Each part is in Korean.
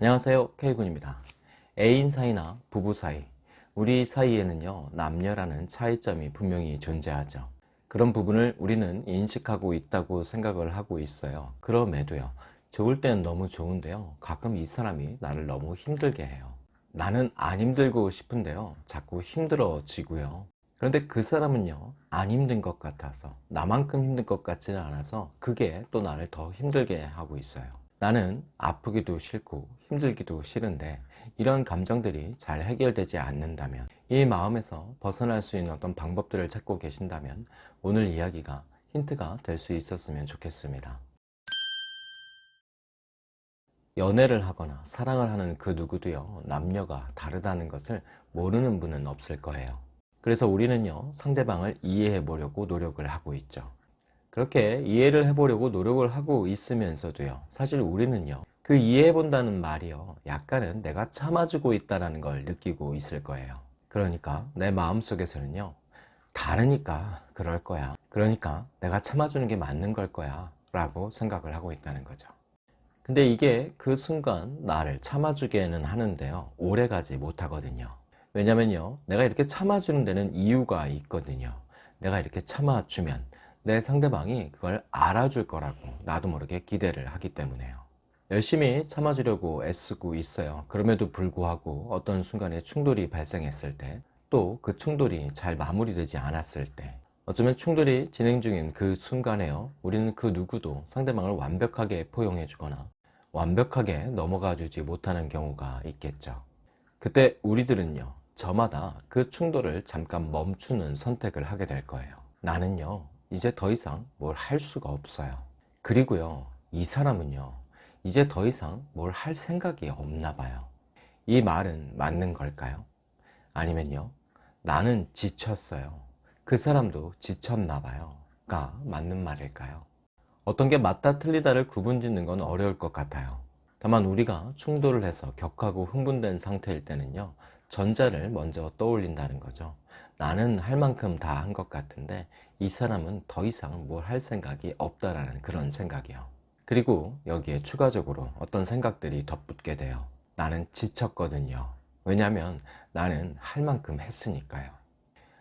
안녕하세요. K군입니다. 애인 사이나 부부 사이. 우리 사이에는요 남녀라는 차이점이 분명히 존재하죠. 그런 부분을 우리는 인식하고 있다고 생각을 하고 있어요. 그럼에도요 좋을 때는 너무 좋은데요 가끔 이 사람이 나를 너무 힘들게 해요. 나는 안 힘들고 싶은데요 자꾸 힘들어지고요. 그런데 그 사람은요 안 힘든 것 같아서 나만큼 힘든 것 같지는 않아서 그게 또 나를 더 힘들게 하고 있어요 나는 아프기도 싫고 힘들기도 싫은데 이런 감정들이 잘 해결되지 않는다면 이 마음에서 벗어날 수 있는 어떤 방법들을 찾고 계신다면 오늘 이야기가 힌트가 될 수 있었으면 좋겠습니다. 연애를 하거나 사랑을 하는 그 누구도요 남녀가 다르다는 것을 모르는 분은 없을 거예요. 그래서 우리는요 상대방을 이해해 보려고 노력을 하고 있죠 그렇게 이해를 해보려고 노력을 하고 있으면서도요. 사실 우리는요 그 이해해 본다는 말이요. 약간은 내가 참아주고 있다는 걸 느끼고 있을 거예요. 그러니까 내 마음속에서는요 다르니까 그럴 거야. 그러니까 내가 참아주는 게 맞는 걸 거야 라고 생각을 하고 있다는 거죠. 근데 이게 그 순간 나를 참아주게는 하는데요 오래가지 못하거든요. 왜냐면요 내가 이렇게 참아주는 데는 이유가 있거든요. 내가 이렇게 참아주면 내 상대방이 그걸 알아줄 거라고 나도 모르게 기대를 하기 때문에요. 열심히 참아주려고 애쓰고 있어요. 그럼에도 불구하고 어떤 순간에 충돌이 발생했을 때 또 그 충돌이 잘 마무리되지 않았을 때 어쩌면 충돌이 진행 중인 그 순간에요. 우리는 그 누구도 상대방을 완벽하게 포용해 주거나 완벽하게 넘어가 주지 못하는 경우가 있겠죠. 그때 우리들은요 저마다 그 충돌을 잠깐 멈추는 선택을 하게 될 거예요. 나는요 이제 더 이상 뭘 할 수가 없어요. 그리고요 이 사람은요 이제 더 이상 뭘 할 생각이 없나 봐요. 이 말은 맞는 걸까요? 아니면요 나는 지쳤어요. 그 사람도 지쳤나 봐요. 가 맞는 말일까요? 어떤 게 맞다 틀리다를 구분 짓는 건 어려울 것 같아요. 다만 우리가 충돌을 해서 격하고 흥분된 상태일 때는요 전자를 먼저 떠올린다는 거죠 나는 할 만큼 다 한 것 같은데 이 사람은 더 이상 뭘 할 생각이 없다라는 그런 생각이요. 그리고 여기에 추가적으로 어떤 생각들이 덧붙게 돼요. 나는 지쳤거든요. 왜냐하면 나는 할 만큼 했으니까요.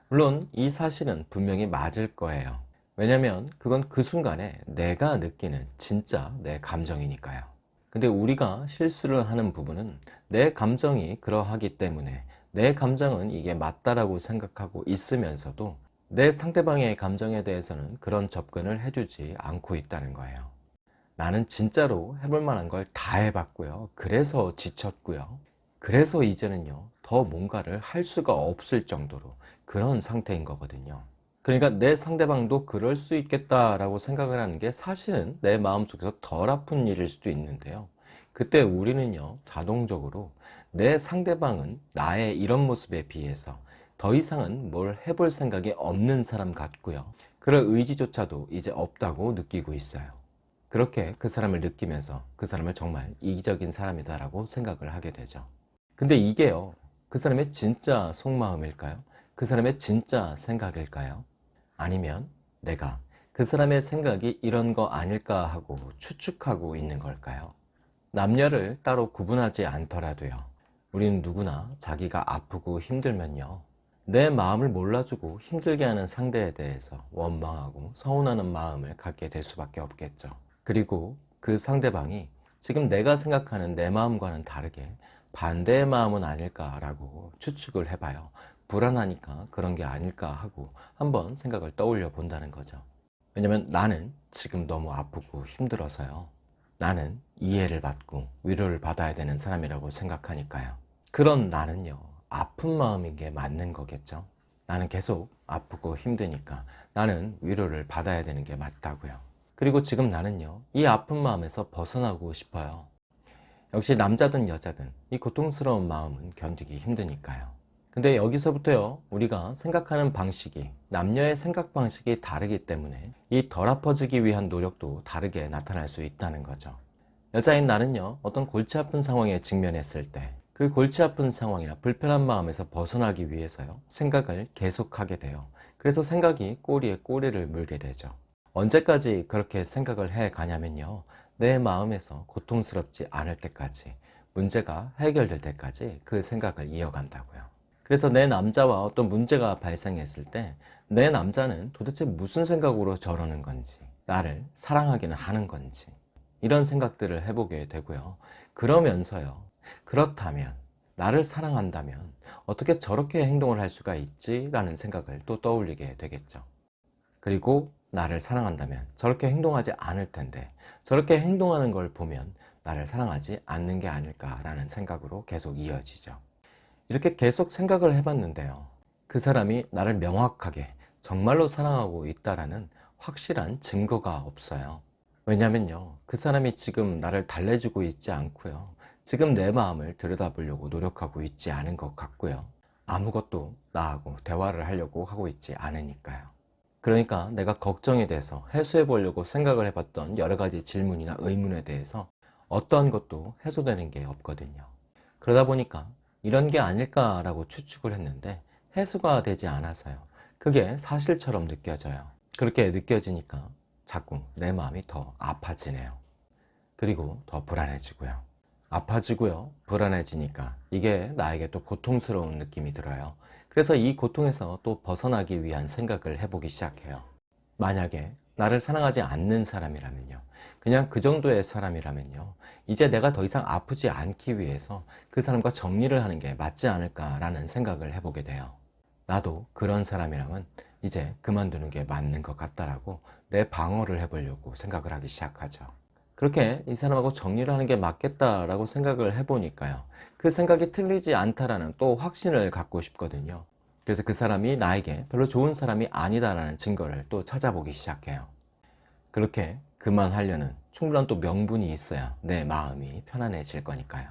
물론 이 사실은 분명히 맞을 거예요. 왜냐하면 그건 그 순간에 내가 느끼는 진짜 내 감정이니까요. 근데 우리가 실수를 하는 부분은 내 감정이 그러하기 때문에 내 감정은 이게 맞다라고 생각하고 있으면서도 내 상대방의 감정에 대해서는 그런 접근을 해주지 않고 있다는 거예요. 나는 진짜로 해볼 만한 걸 다 해봤고요. 그래서 지쳤고요. 그래서 이제는요 더 뭔가를 할 수가 없을 정도로 그런 상태인 거거든요. 그러니까 내 상대방도 그럴 수 있겠다라고 생각을 하는 게 사실은 내 마음속에서 덜 아픈 일일 수도 있는데요. 그때 우리는요 자동적으로 내 상대방은 나의 이런 모습에 비해서 더 이상은 뭘 해볼 생각이 없는 사람 같고요 그럴 의지조차도 이제 없다고 느끼고 있어요 그렇게 그 사람을 느끼면서 그 사람을 정말 이기적인 사람이다 라고 생각을 하게 되죠 근데 이게요 그 사람의 진짜 속마음일까요? 그 사람의 진짜 생각일까요? 아니면 내가 그 사람의 생각이 이런 거 아닐까 하고 추측하고 있는 걸까요? 남녀를 따로 구분하지 않더라도요 우리는 누구나 자기가 아프고 힘들면요 내 마음을 몰라주고 힘들게 하는 상대에 대해서 원망하고 서운하는 마음을 갖게 될 수밖에 없겠죠. 그리고 그 상대방이 지금 내가 생각하는 내 마음과는 다르게 반대의 마음은 아닐까라고 추측을 해봐요. 불안하니까 그런 게 아닐까 하고 한번 생각을 떠올려 본다는 거죠. 왜냐면 나는 지금 너무 아프고 힘들어서요. 나는 이해를 받고 위로를 받아야 되는 사람이라고 생각하니까요 그런 나는요 아픈 마음인 게 맞는 거겠죠? 나는 계속 아프고 힘드니까 나는 위로를 받아야 되는 게 맞다고요. 그리고 지금 나는요 이 아픈 마음에서 벗어나고 싶어요. 역시 남자든 여자든 이 고통스러운 마음은 견디기 힘드니까요. 근데 여기서부터요 우리가 생각하는 방식이 남녀의 생각 방식이 다르기 때문에 이 덜 아파지기 위한 노력도 다르게 나타날 수 있다는 거죠. 여자인 나는요 어떤 골치 아픈 상황에 직면했을 때 그 골치 아픈 상황이나 불편한 마음에서 벗어나기 위해서요 생각을 계속하게 돼요 그래서 생각이 꼬리에 꼬리를 물게 되죠 언제까지 그렇게 생각을 해 가냐면요 내 마음에서 고통스럽지 않을 때까지 문제가 해결될 때까지 그 생각을 이어간다고요. 그래서 내 남자와 어떤 문제가 발생했을 때 내 남자는 도대체 무슨 생각으로 저러는 건지, 나를 사랑하기는 하는 건지, 이런 생각들을 해보게 되고요. 그러면서요. 그렇다면, 나를 사랑한다면 어떻게 저렇게 행동을 할 수가 있지? 라는 생각을 또 떠올리게 되겠죠. 그리고 나를 사랑한다면 저렇게 행동하지 않을 텐데 저렇게 행동하는 걸 보면 나를 사랑하지 않는 게 아닐까라는 생각으로 계속 이어지죠. 이렇게 계속 생각을 해봤는데요. 그 사람이 나를 명확하게 정말로 사랑하고 있다라는 확실한 증거가 없어요. 왜냐면요. 그 사람이 지금 나를 달래주고 있지 않고요. 지금 내 마음을 들여다보려고 노력하고 있지 않은 것 같고요. 아무것도 나하고 대화를 하려고 하고 있지 않으니까요. 그러니까 내가 걱정에 대해서 해소해 보려고 생각을 해봤던 여러 가지 질문이나 의문에 대해서 어떠한 것도 해소되는 게 없거든요. 그러다 보니까 이런 게 아닐까라고 추측을 했는데 해소가 되지 않아서요. 그게 사실처럼 느껴져요. 그렇게 느껴지니까 자꾸 내 마음이 더 아파지네요. 그리고 더 불안해지고요. 아파지고요. 불안해지니까 이게 나에게 또 고통스러운 느낌이 들어요. 그래서 이 고통에서 또 벗어나기 위한 생각을 해보기 시작해요. 만약에 나를 사랑하지 않는 사람이라면요. 그냥 그 정도의 사람이라면요. 이제 내가 더 이상 아프지 않기 위해서 그 사람과 정리를 하는 게 맞지 않을까라는 생각을 해보게 돼요. 나도 그런 사람이라면 이제 그만두는 게 맞는 것 같다라고 내 방어를 해보려고 생각을 하기 시작하죠. 그렇게 이 사람하고 정리를 하는 게 맞겠다라고 생각을 해보니까요. 그 생각이 틀리지 않다라는 또 확신을 갖고 싶거든요. 그래서 그 사람이 나에게 별로 좋은 사람이 아니다라는 증거를 또 찾아보기 시작해요. 그렇게 그만하려는 충분한 또 명분이 있어야 내 마음이 편안해질 거니까요.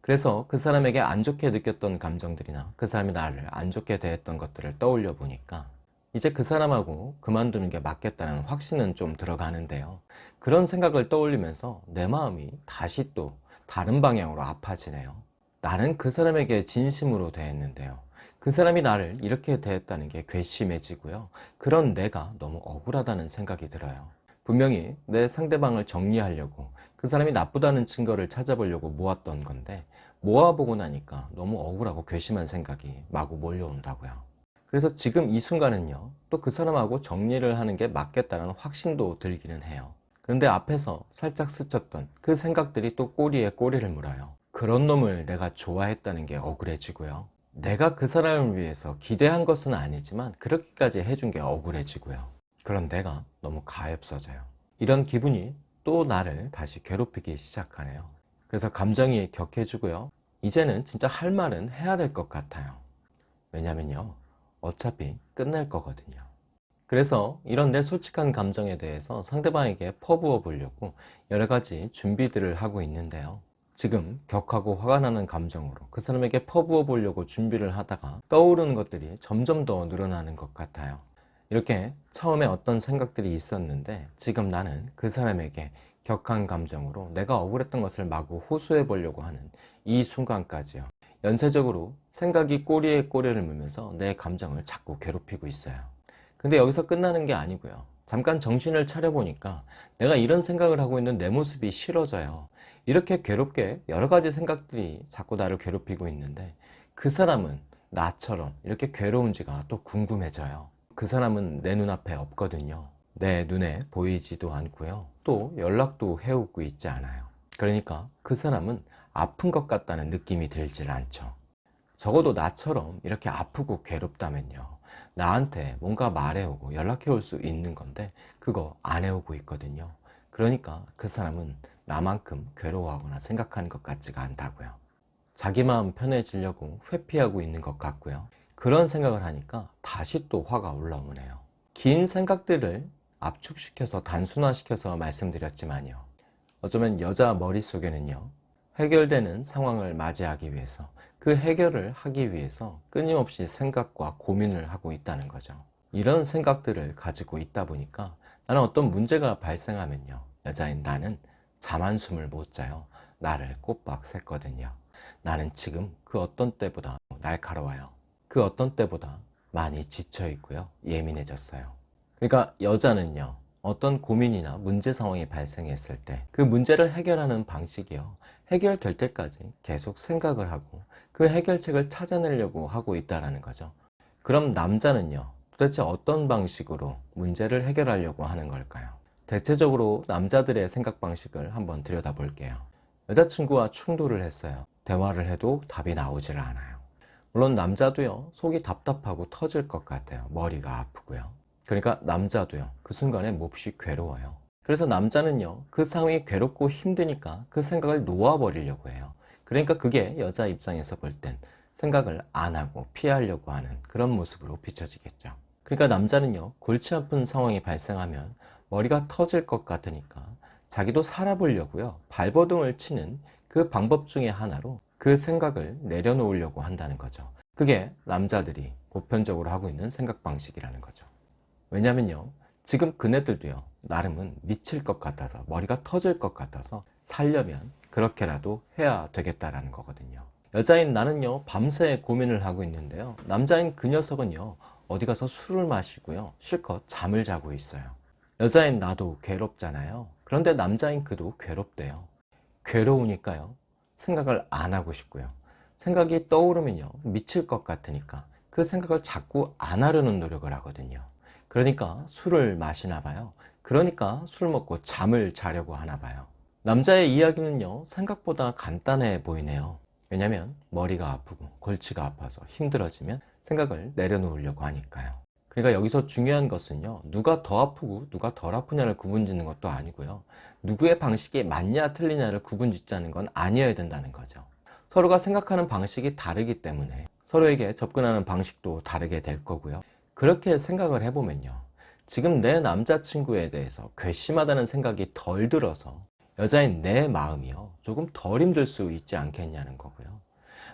그래서 그 사람에게 안 좋게 느꼈던 감정들이나 그 사람이 나를 안 좋게 대했던 것들을 떠올려 보니까 이제 그 사람하고 그만두는 게 맞겠다는 확신은 좀 들어가는데요. 그런 생각을 떠올리면서 내 마음이 다시 또 다른 방향으로 아파지네요. 나는 그 사람에게 진심으로 대했는데요. 그 사람이 나를 이렇게 대했다는 게 괘씸해지고요. 그런 내가 너무 억울하다는 생각이 들어요. 분명히 내 상대방을 정리하려고 그 사람이 나쁘다는 증거를 찾아보려고 모았던 건데 모아보고 나니까 너무 억울하고 괘씸한 생각이 마구 몰려온다고요. 그래서 지금 이 순간은요, 또 그 사람하고 정리를 하는 게 맞겠다는 확신도 들기는 해요. 그런데 앞에서 살짝 스쳤던 그 생각들이 또 꼬리에 꼬리를 물어요. 그런 놈을 내가 좋아했다는 게 억울해지고요. 내가 그 사람을 위해서 기대한 것은 아니지만 그렇게까지 해준 게 억울해지고요. 그런 내가 너무 가엾어져요. 이런 기분이 또 나를 다시 괴롭히기 시작하네요. 그래서 감정이 격해지고요. 이제는 진짜 할 말은 해야 될 것 같아요. 왜냐면요. 어차피 끝날 거거든요. 그래서 이런 내 솔직한 감정에 대해서 상대방에게 퍼부어 보려고 여러 가지 준비들을 하고 있는데요. 지금 격하고 화가 나는 감정으로 그 사람에게 퍼부어 보려고 준비를 하다가 떠오르는 것들이 점점 더 늘어나는 것 같아요. 이렇게 처음에 어떤 생각들이 있었는데 지금 나는 그 사람에게 격한 감정으로 내가 억울했던 것을 마구 호소해 보려고 하는 이 순간까지요. 연쇄적으로 생각이 꼬리에 꼬리를 물면서 내 감정을 자꾸 괴롭히고 있어요. 근데 여기서 끝나는 게 아니고요. 잠깐 정신을 차려보니까 내가 이런 생각을 하고 있는 내 모습이 싫어져요. 이렇게 괴롭게 여러 가지 생각들이 자꾸 나를 괴롭히고 있는데 그 사람은 나처럼 이렇게 괴로운지가 또 궁금해져요. 그 사람은 내 눈앞에 없거든요. 내 눈에 보이지도 않고요. 또 연락도 해오고 있지 않아요. 그러니까 그 사람은 아픈 것 같다는 느낌이 들질 않죠. 적어도 나처럼 이렇게 아프고 괴롭다면요. 나한테 뭔가 말해오고 연락해 올 수 있는 건데 그거 안 해오고 있거든요. 그러니까 그 사람은 나만큼 괴로워하거나 생각하는 것 같지가 않다고요. 자기 마음 편해지려고 회피하고 있는 것 같고요. 그런 생각을 하니까 다시 또 화가 올라오네요. 긴 생각들을 압축시켜서 단순화시켜서 말씀드렸지만요. 어쩌면 여자 머릿속에는요. 해결되는 상황을 맞이하기 위해서 그 해결을 하기 위해서 끊임없이 생각과 고민을 하고 있다는 거죠. 이런 생각들을 가지고 있다 보니까 나는 어떤 문제가 발생하면요. 여자인 나는 잠 한숨을 못 자요. 나를 꼬박 샜거든요. 나는 지금 그 어떤 때보다 날카로워요. 그 어떤 때보다 많이 지쳐 있고요. 예민해졌어요. 그러니까 여자는요. 어떤 고민이나 문제 상황이 발생했을 때 그 문제를 해결하는 방식이요. 해결될 때까지 계속 생각을 하고 그 해결책을 찾아내려고 하고 있다는 거죠. 그럼 남자는요. 도대체 어떤 방식으로 문제를 해결하려고 하는 걸까요? 대체적으로 남자들의 생각 방식을 한번 들여다 볼게요. 여자친구와 충돌을 했어요. 대화를 해도 답이 나오질 않아요. 물론 남자도요, 속이 답답하고 터질 것 같아요. 머리가 아프고요. 그러니까 남자도요, 그 순간에 몹시 괴로워요. 그래서 남자는요, 그 상황이 괴롭고 힘드니까 그 생각을 놓아버리려고 해요. 그러니까 그게 여자 입장에서 볼 땐 생각을 안 하고 피하려고 하는 그런 모습으로 비춰지겠죠. 그러니까 남자는요, 골치 아픈 상황이 발생하면 머리가 터질 것 같으니까 자기도 살아보려고요. 발버둥을 치는 그 방법 중에 하나로 그 생각을 내려놓으려고 한다는 거죠. 그게 남자들이 보편적으로 하고 있는 생각 방식이라는 거죠. 왜냐면요. 지금 그네들도요. 나름은 미칠 것 같아서 머리가 터질 것 같아서 살려면 그렇게라도 해야 되겠다라는 거거든요. 여자인 나는요. 밤새 고민을 하고 있는데요. 남자인 그 녀석은요. 어디 가서 술을 마시고요. 실컷 잠을 자고 있어요. 여자인 나도 괴롭잖아요. 그런데 남자인 그도 괴롭대요. 괴로우니까요. 생각을 안 하고 싶고요. 생각이 떠오르면요. 미칠 것 같으니까 그 생각을 자꾸 안 하려는 노력을 하거든요. 그러니까 술을 마시나 봐요. 그러니까 술 먹고 잠을 자려고 하나 봐요. 남자의 이야기는요. 생각보다 간단해 보이네요. 왜냐면 머리가 아프고 골치가 아파서 힘들어지면 생각을 내려놓으려고 하니까요. 그러니까 여기서 중요한 것은요. 누가 더 아프고 누가 덜 아프냐를 구분짓는 것도 아니고요. 누구의 방식이 맞냐 틀리냐를 구분짓자는 건 아니어야 된다는 거죠. 서로가 생각하는 방식이 다르기 때문에 서로에게 접근하는 방식도 다르게 될 거고요. 그렇게 생각을 해보면요. 지금 내 남자친구에 대해서 괘씸하다는 생각이 덜 들어서 여자인 내 마음이요. 조금 덜 힘들 수 있지 않겠냐는 거고요.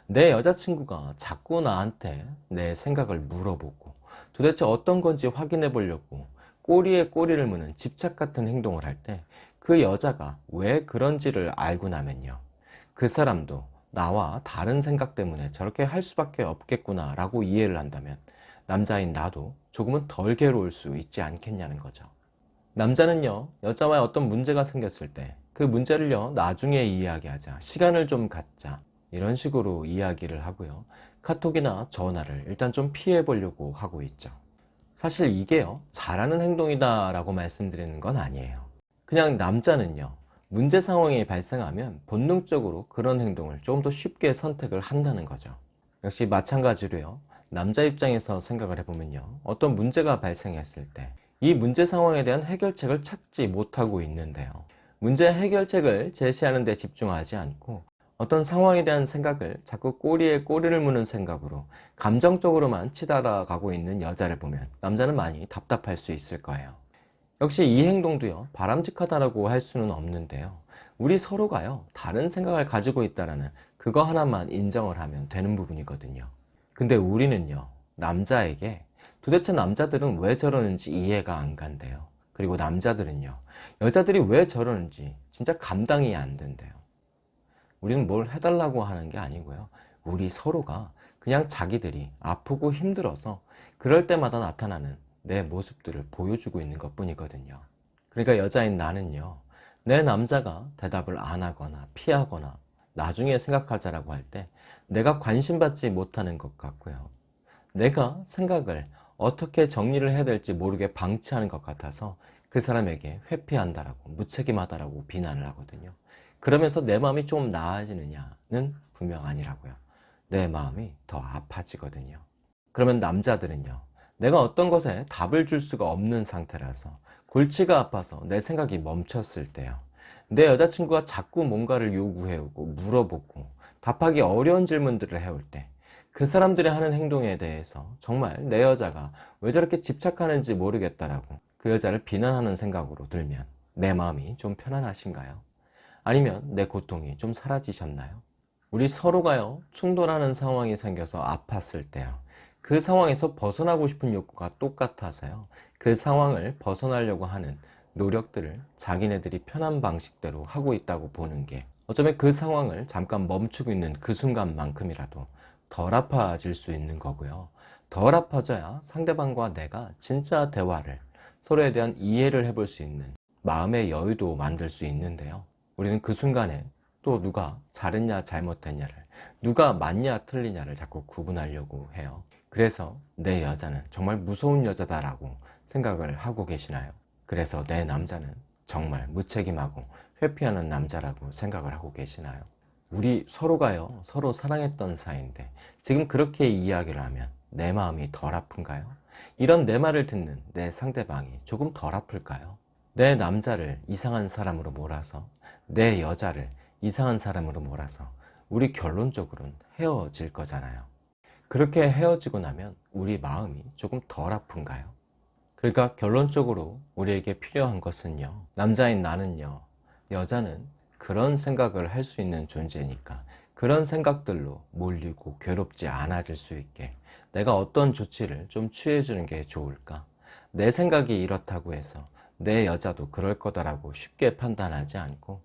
내 여자친구가 자꾸 나한테 내 생각을 물어보고 도대체 어떤 건지 확인해 보려고 꼬리에 꼬리를 무는 집착 같은 행동을 할 때 그 여자가 왜 그런지를 알고 나면요. 그 사람도 나와 다른 생각 때문에 저렇게 할 수밖에 없겠구나 라고 이해를 한다면 남자인 나도 조금은 덜 괴로울 수 있지 않겠냐는 거죠. 남자는요, 여자와 어떤 문제가 생겼을 때 그 문제를요, 나중에 이야기하자. 시간을 좀 갖자. 이런 식으로 이야기를 하고요. 카톡이나 전화를 일단 좀 피해 보려고 하고 있죠. 사실 이게요, 잘하는 행동이다 라고 말씀드리는 건 아니에요. 그냥 남자는요, 문제 상황이 발생하면 본능적으로 그런 행동을 조금 더 쉽게 선택을 한다는 거죠. 역시 마찬가지로요, 남자 입장에서 생각을 해보면요. 어떤 문제가 발생했을 때 이 문제 상황에 대한 해결책을 찾지 못하고 있는데요. 문제 해결책을 제시하는 데 집중하지 않고 어떤 상황에 대한 생각을 자꾸 꼬리에 꼬리를 무는 생각으로 감정적으로만 치달아가고 있는 여자를 보면 남자는 많이 답답할 수 있을 거예요. 역시 이 행동도요 바람직하다라고 할 수는 없는데요. 우리 서로가요 다른 생각을 가지고 있다라는 그거 하나만 인정을 하면 되는 부분이거든요. 근데 우리는요 남자에게 도대체 남자들은 왜 저러는지 이해가 안 간대요 그리고 남자들은요 여자들이 왜 저러는지 진짜 감당이 안 된대요. 우리는 뭘 해달라고 하는 게 아니고요. 우리 서로가 그냥 자기들이 아프고 힘들어서 그럴 때마다 나타나는 내 모습들을 보여주고 있는 것 뿐이거든요. 그러니까 여자인 나는요 내 남자가 대답을 안 하거나 피하거나 나중에 생각하자라고 할 때 내가 관심받지 못하는 것 같고요. 내가 생각을 어떻게 정리를 해야 될지 모르게 방치하는 것 같아서 그 사람에게 회피한다라고 무책임하다라고 비난을 하거든요. 그러면서 내 마음이 좀 나아지느냐는 분명 아니라고요. 내 마음이 더 아파지거든요. 그러면 남자들은요. 내가 어떤 것에 답을 줄 수가 없는 상태라서 골치가 아파서 내 생각이 멈췄을 때요. 내 여자친구가 자꾸 뭔가를 요구해오고 물어보고 답하기 어려운 질문들을 해올 때 그 사람들이 하는 행동에 대해서 정말 내 여자가 왜 저렇게 집착하는지 모르겠다라고 그 여자를 비난하는 생각으로 들면 내 마음이 좀 편안하신가요? 아니면 내 고통이 좀 사라지셨나요? 우리 서로가요 충돌하는 상황이 생겨서 아팠을 때요 그 상황에서 벗어나고 싶은 욕구가 똑같아서요 그 상황을 벗어나려고 하는 노력들을 자기네들이 편한 방식대로 하고 있다고 보는 게 어쩌면 그 상황을 잠깐 멈추고 있는 그 순간만큼이라도 덜 아파질 수 있는 거고요. 덜 아파져야 상대방과 내가 진짜 대화를 서로에 대한 이해를 해볼 수 있는 마음의 여유도 만들 수 있는데요. 우리는 그 순간에 또 누가 잘했냐 잘못했냐를 누가 맞냐 틀리냐를 자꾸 구분하려고 해요. 그래서 내 여자는 정말 무서운 여자다 라고 생각을 하고 계시나요? 그래서 내 남자는 정말 무책임하고 회피하는 남자라고 생각을 하고 계시나요? 우리 서로가요 서로 사랑했던 사이인데 지금 그렇게 이야기를 하면 내 마음이 덜 아픈가요? 이런 내 말을 듣는 내 상대방이 조금 덜 아플까요? 내 남자를 이상한 사람으로 몰아서 내 여자를 이상한 사람으로 몰아서 우리 결론적으로는 헤어질 거잖아요. 그렇게 헤어지고 나면 우리 마음이 조금 덜 아픈가요? 그러니까 결론적으로 우리에게 필요한 것은요. 남자인 나는요. 여자는 그런 생각을 할 수 있는 존재니까 그런 생각들로 몰리고 괴롭지 않아질 수 있게 내가 어떤 조치를 좀 취해주는 게 좋을까? 내 생각이 이렇다고 해서 내 여자도 그럴 거다라고 쉽게 판단하지 않고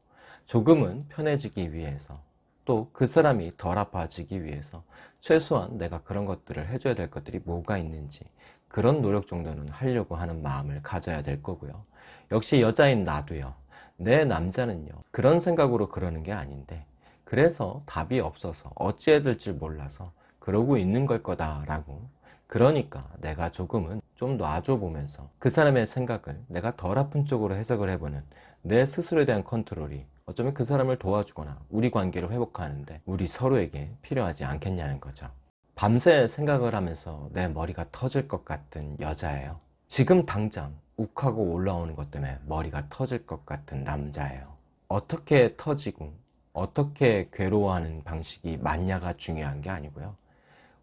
조금은 편해지기 위해서 또 그 사람이 덜 아파지기 위해서 최소한 내가 그런 것들을 해줘야 될 것들이 뭐가 있는지 그런 노력 정도는 하려고 하는 마음을 가져야 될 거고요. 역시 여자인 나도요. 내 남자는요. 그런 생각으로 그러는 게 아닌데 그래서 답이 없어서 어찌해야 될지 몰라서 그러고 있는 걸 거다라고 그러니까 내가 조금은 좀 놔줘 보면서 그 사람의 생각을 내가 덜 아픈 쪽으로 해석을 해보는 내 스스로에 대한 컨트롤이 어쩌면 그 사람을 도와주거나 우리 관계를 회복하는데 우리 서로에게 필요하지 않겠냐는 거죠. 밤새 생각을 하면서 내 머리가 터질 것 같은 여자예요. 지금 당장 욱하고 올라오는 것 때문에 머리가 터질 것 같은 남자예요. 어떻게 터지고 어떻게 괴로워하는 방식이 맞냐가 중요한 게 아니고요.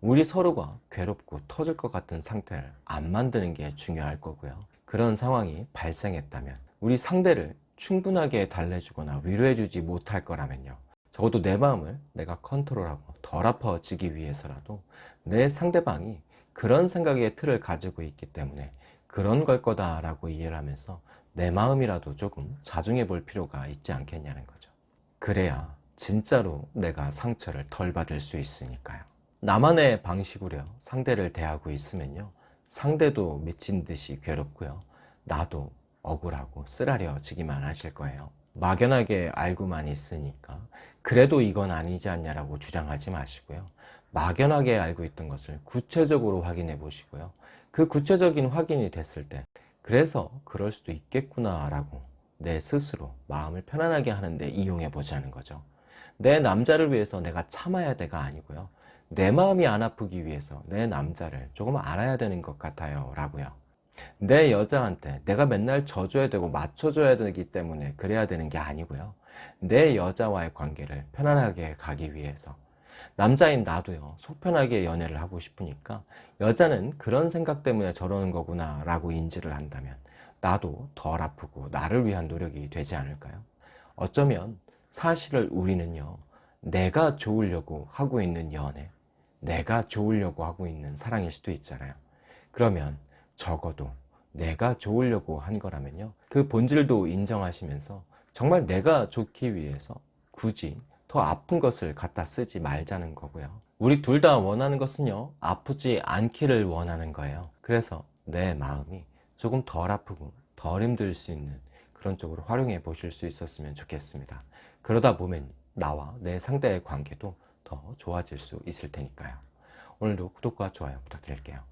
우리 서로가 괴롭고 터질 것 같은 상태를 안 만드는 게 중요할 거고요. 그런 상황이 발생했다면 우리 상대를 충분하게 달래주거나 위로해주지 못할 거라면요. 적어도 내 마음을 내가 컨트롤하고 덜 아파지기 위해서라도 내 상대방이 그런 생각의 틀을 가지고 있기 때문에 그런 걸 거다 라고 이해를 하면서 내 마음이라도 조금 자중해 볼 필요가 있지 않겠냐는 거죠. 그래야 진짜로 내가 상처를 덜 받을 수 있으니까요. 나만의 방식으로 상대를 대하고 있으면요. 상대도 미친 듯이 괴롭고요. 나도 억울하고 쓰라려지기만 하실 거예요. 막연하게 알고만 있으니까 그래도 이건 아니지 않냐라고 주장하지 마시고요. 막연하게 알고 있던 것을 구체적으로 확인해 보시고요. 그 구체적인 확인이 됐을 때 그래서 그럴 수도 있겠구나 라고 내 스스로 마음을 편안하게 하는데 이용해 보자는 거죠. 내 남자를 위해서 내가 참아야 돼가 아니고요. 내 마음이 안 아프기 위해서 내 남자를 조금 알아야 되는 것 같아요 라고요. 내 여자한테 내가 맨날 져줘야 되고 맞춰줘야 되기 때문에 그래야 되는 게 아니고요. 내 여자와의 관계를 편안하게 가기 위해서 남자인 나도요 속 편하게 연애를 하고 싶으니까 여자는 그런 생각 때문에 저러는 거구나 라고 인지를 한다면 나도 덜 아프고 나를 위한 노력이 되지 않을까요? 어쩌면 사실을 우리는요 내가 좋으려고 하고 있는 연애 내가 좋으려고 하고 있는 사랑일 수도 있잖아요. 그러면 적어도 내가 좋으려고 한 거라면요. 그 본질도 인정하시면서 정말 내가 좋기 위해서 굳이 더 아픈 것을 갖다 쓰지 말자는 거고요. 우리 둘 다 원하는 것은요. 아프지 않기를 원하는 거예요. 그래서 내 마음이 조금 덜 아프고 덜 힘들 수 있는 그런 쪽으로 활용해 보실 수 있었으면 좋겠습니다. 그러다 보면 나와 내 상대의 관계도 더 좋아질 수 있을 테니까요. 오늘도 구독과 좋아요 부탁드릴게요